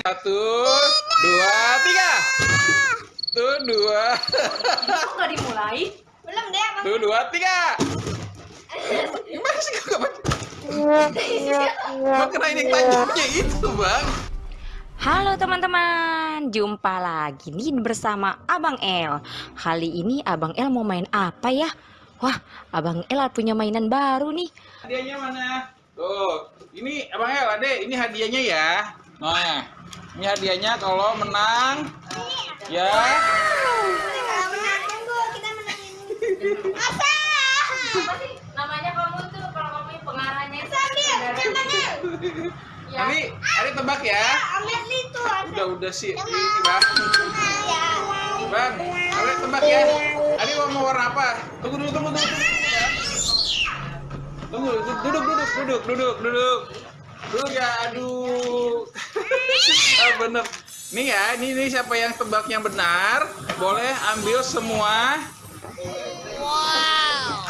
Satu, dua, tiga. Tuh, dua. Kok nggak dimulai? Belum deh. Tuh, dua, tiga. Gimana sih kok gak baca? Bang, kena ini tajamnya itu, Bang. Halo teman-teman, jumpa lagi nih bersama Abang El. Kali ini Abang El mau main apa ya? Wah, Abang El punya mainan baru nih. Hadiahnya mana? Tuh, ini Abang El, Ade, ini hadiahnya ya. Nah, ini hadiahnya kalau menang. Ya. Kalau menang, tunggu, kita menangin. Masa? Namanya kamu tuh kalau kamu pengarahnya Sambil, yang mana? Nanti, Ade tebak ya. Ambil itu. Udah, udah sih. Ini, Bang. Ya. Bang, Ade tebak ya. Ade mau warna apa? Tunggu dulu, tunggu dulu. Tunggu, duduk, duduk, duduk, duduk, duduk. Duduk ya, aduh. Ah, bener. Nih ya, ini, ini siapa yang tebak yang benar, boleh ambil semua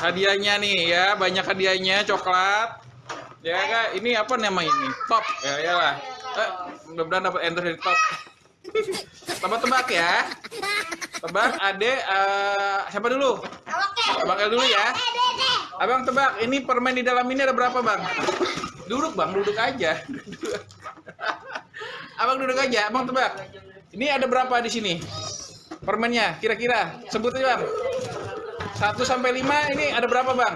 hadiahnya nih ya, banyak hadiahnya, coklat. Ya kak, ini apa nama ini? Top, ya ya lah. Eh, mudah-mudahan dapat enter dari top. Tebak-tebak ya. Tebak, ade, eh, siapa dulu? Abang dulu ya. Abang tebak, ini permen di dalam ini ada berapa bang? Duduk bang, duduk aja. Abang duduk aja, abang tebak. Ini ada berapa di sini? Permennya, kira-kira. Sebut aja bang. 1 sampai 5 ini ada berapa bang?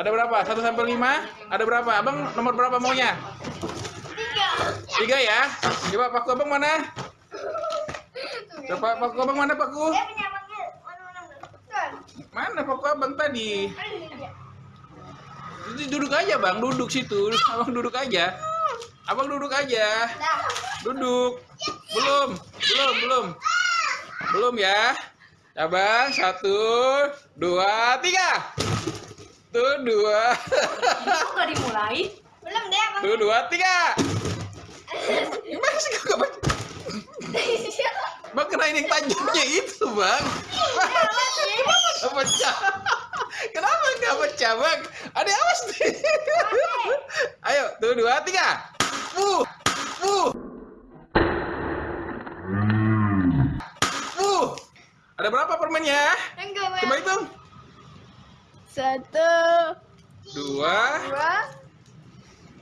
Ada berapa? 1 sampai 5 ada berapa? Abang nomor berapa maunya? Tiga. Tiga ya. Coba paku abang mana? Coba paku abang mana paku? Mana paku abang tadi? Duduk aja bang, duduk situ. Abang duduk aja. Abang duduk aja. Dah. Duduk. Belum, belum, belum. Belum ya. Abang, satu, dua, tiga. Tuh, dua. Kok dimulai? Belum deh, Bang. Tuh, dua, tiga. Gimana sih kok gak baca? Bang, kena ini tajamnya itu, Bang. Bang, pecah. Kenapa nggak pecah, Bang? Ada awas nih. Ayo, tuh, dua, tiga. Ada berapa permennya? Enggak. Coba hitung. Satu, Dua, dua,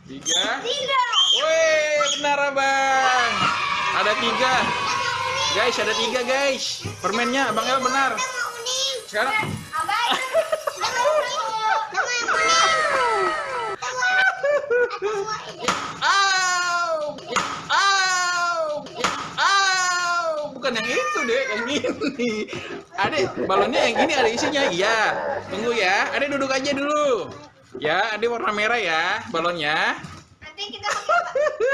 tiga. tiga. Wih, benar abang. Ada tiga. Guys, ada tiga guys. Permennya abang El benar. Sekarang Abang. Kita mau kuning. Kita mau yang kuning. Au! Au! Au! Bukan yang itu deh, yang ini. Ade, balonnya yang ini ada isinya. Iya. Tunggu ya. Ade duduk aja dulu. Ya, Ade warna merah ya balonnya. Kita?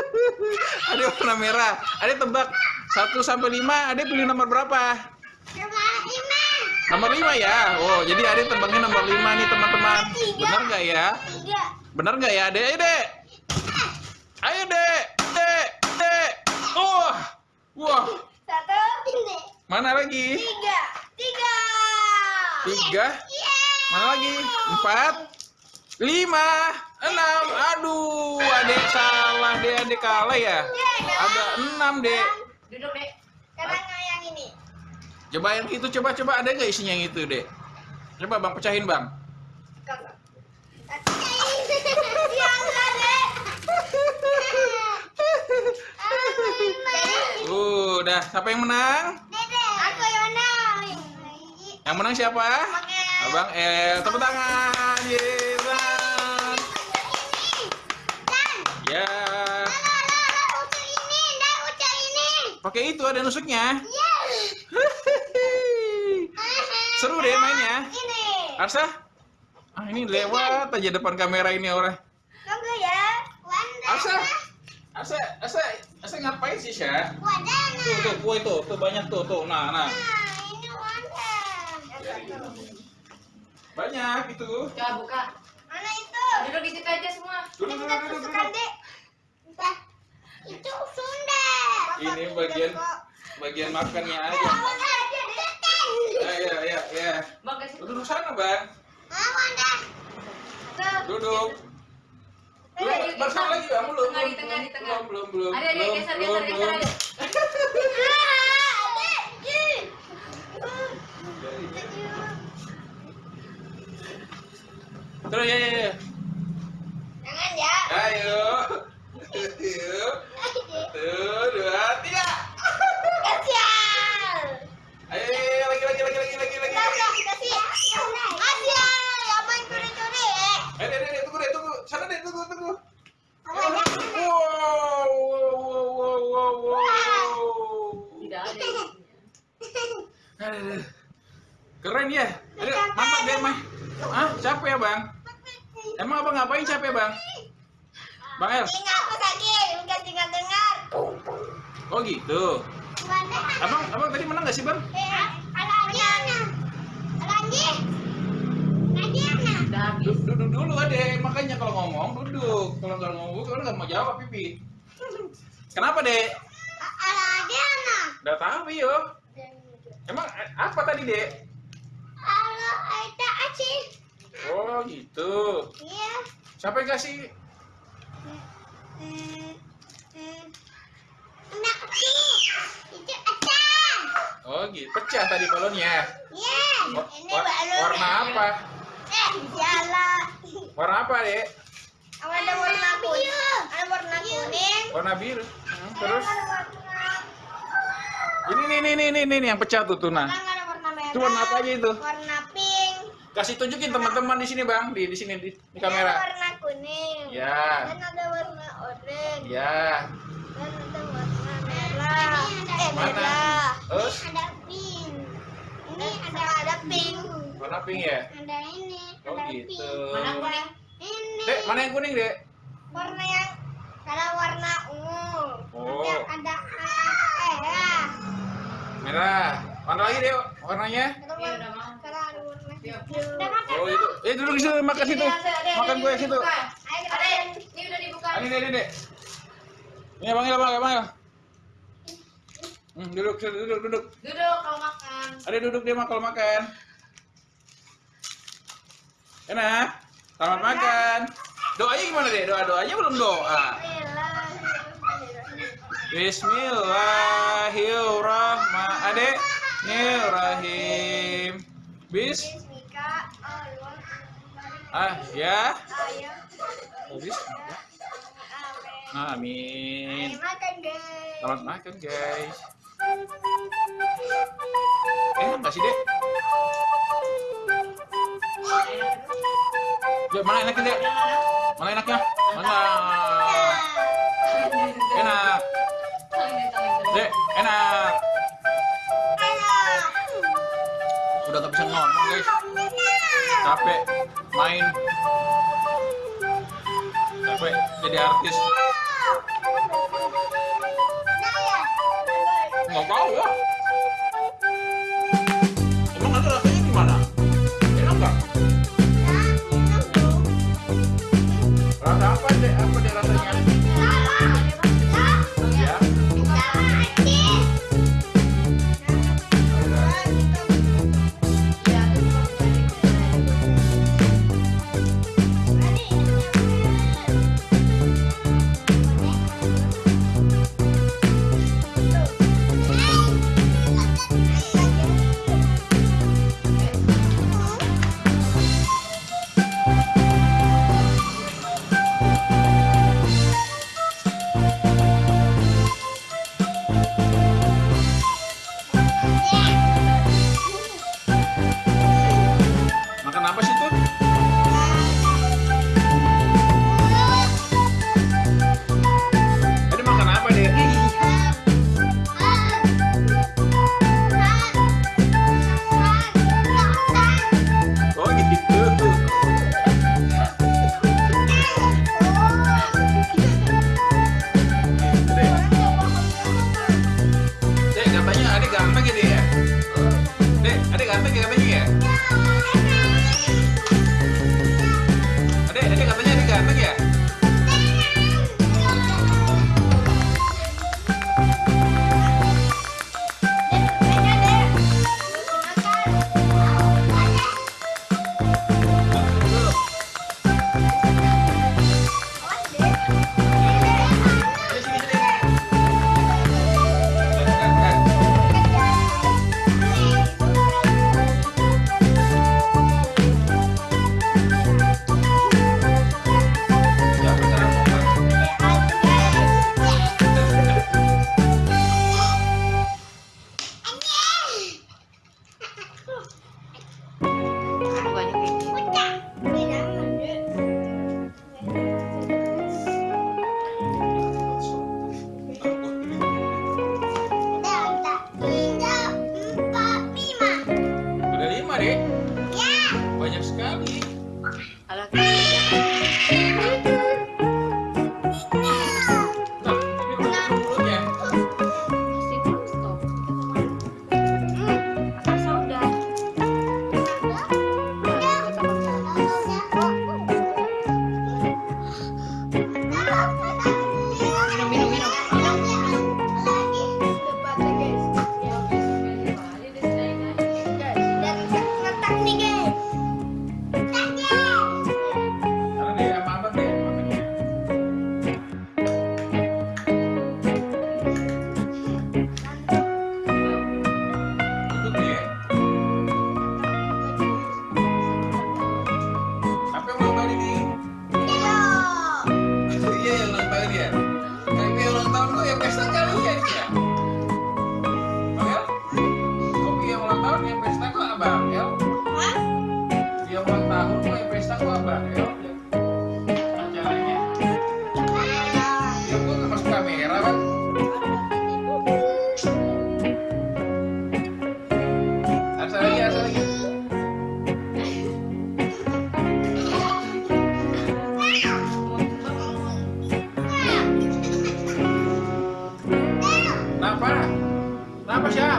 Ade warna merah. Ade tebak 1 sampai 5, Ade pilih nomor berapa? Nomor 5 ya. Oh, jadi Ade tebaknya nomor 5 nih, teman-teman. Benar nggak ya? Benar nggak ya, Ade? Ayo, Dek. Ayo, Dek. Dek, Dek. Oh. Wah, Satu. Mana lagi? Tiga. Tiga. Tiga. Mana lagi? Empat. Lima. Enam. Aduh, Adek salah, Dek. Adek kalah ya. Ada enam, Dek. Duduk deh. Sekarang yang ini. Coba yang itu, coba, coba. Ada nggak isinya yang itu, Dek? Coba, Bang, pecahin, Bang. Ya enggak, Dek. Uh, udah. Siapa yang menang? Dede. Aku yang menang. Yang menang siapa? Oke. Abang El. Tepuk tangan. Yeay. Ya. Pakai itu ada nusuknya. Yes. Seru deh mainnya. Ini. Arsa? Ah, ini lewat aja depan kamera ini orang. Tunggu ya. Arsa? Arsa, Arsa, Arsa ngapain sih, Syah? Wadana. Tuh, tuh, kue tuh, tuh banyak tuh, tuh. Nah, nah. Nah, ini Wanda. Banyak itu. Coba buka. Mana itu? Duduk di situ aja semua. Duduk, duduk, kita duduk, duduk. Dek. Entah. Itu Sunda. Ini bagian bagian makannya aja. Awas aja, Dek. Ya, ya, ya, ya. Bang ke situ. Duduk sana, Bang. Duduk. Belum, baru satu lagi bang, belum. Tengah, di tengah, di tengah. Belum, belum, Ada, ada, geser, geser, geser, ada. Terus ya, ya, ya. Jangan ya. Ayo. Ayo. Satu, dua, tiga. Kasihan. Ayo, ayo, ayo, lagi, lagi, lagi, lagi, lagi, lagi. Kasih, kasih. Kasihan. Ya main curi-curi. Eh, deh, deh, deh, tunggu deh, tunggu. Sana deh, tunggu, tunggu. Apa jangan? Wow, wow, wow, wow, wow. Tidak ada. Aduh. Keren ya. Aduh, mantap deh, Mah. Ah, capek ya, Bang? Emang abang ngapain capek, Bang? Bang El? Tinggal aku sakit, bukan tinggal dengar. Oh gitu. Abang, abang tadi menang gak sih, Bang? Eh, ada Diana. Lagi. Lagi Ana. Udah habis. Du- Duduk dulu adek, makanya kalau ngomong duduk. Kalau nggak ngomong, kalau nggak mau jawab pipi. Kenapa dek? Ada Diana. Udah tahu yo. Emang eh, apa tadi dek? Halo, Aida Acih. Oh gitu. Iya. Siapa yang kasih? Hmm, hmm. Aku. Itu Acan. Oh gitu. Pecah tadi balonnya. Iya. Ini baru. warna apa? Eh, salah. Warna apa dek? Ada warna kuning. Ada warna kuning. Warna biru. Hmm, terus? Ada warna. Ini nih nih nih nih nih yang pecah tuh tuna. Ada warna merah. Itu warna apa aja itu? Warna pink. Kasih tunjukin teman-teman di sini bang, di di sini di, di Ada kamera. warna kuning. Ya. Dan ada warna oranye. Ya. Dan ada warna merah. Eh, Mana? merah. Terus? Ada pink. Ini ada ada pink. Warna pink ya. Ada ini. Oh, ada gitu. pink. Mana kuning? Ini. Dek, mana yang kuning dek? Warna yang ada warna ungu. Oh. Yang ada eh ya. Merah. Mana lagi dek warnanya? Iya, warna udah mau. sekarang ada warna Iya. hijau. Udah makan. Oh itu. Eh duduk di situ makan situ. Makan gue situ. Ini udah dibuka. Ini ini dek. Ini El, abang El. Hmm, duduk, situ, duduk, duduk. Duduk kalau makan. Ada duduk dia mah kalau makan. Enak. Selamat makan. Doanya gimana dek? Doa doanya belum doa. Bismillahirrahmanirrahim. Bismillahirrahmanirrahim. Bis. Allah, Ah, ya. ayam, Bis. amin. Amin. Ayo makan guys. Selamat makan, guys. Enak nggak sih, Dek? Ya, mana enaknya, Dek? Mana enaknya? Mana? Enak. Dek, enak. Ngomong, guys. Capek main. Capek jadi artis. Nggak tahu ya. Emang ada rasanya gimana? Enak nggak? Rasa apa deh? Apa deh rasanya? Kenapa? Kenapa Syah?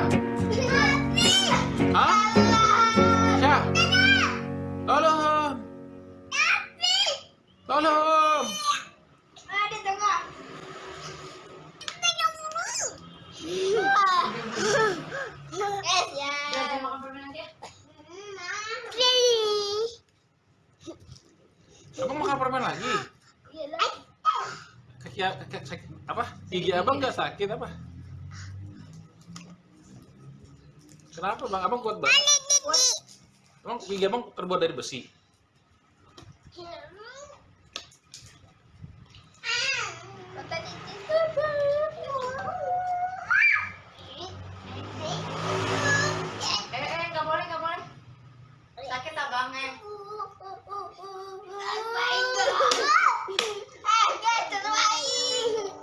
Hah? Apa? Gigi abang nggak sakit apa? Kenapa bang? Abang kuat banget. Emang gigi abang terbuat dari besi? Eh, eh, nggak boleh, nggak boleh. Sakit abangnya.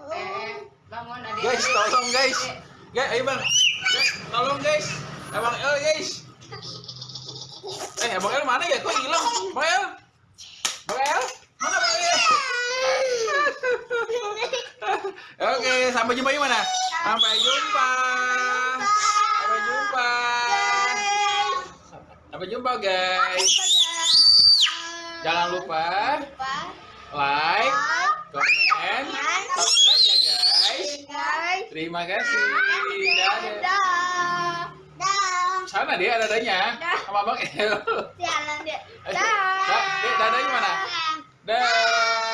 Eh, eh, bangun adik. Guys, tolong guys. Guys, ayo bang. Tolong guys. Abang El guys. Eh, Abang El mana ya? Kok hilang? Bang El? Bang El? Mana Bang El? Oke, sampai jumpa di mana? Sampai jumpa. Sampai jumpa. Sampai jumpa guys. Jangan lupa like, comment. Terima kasih. Dadah. Sana dia dadanya sama Bang El. Eh, da- Dek, dadanya mana? Dah.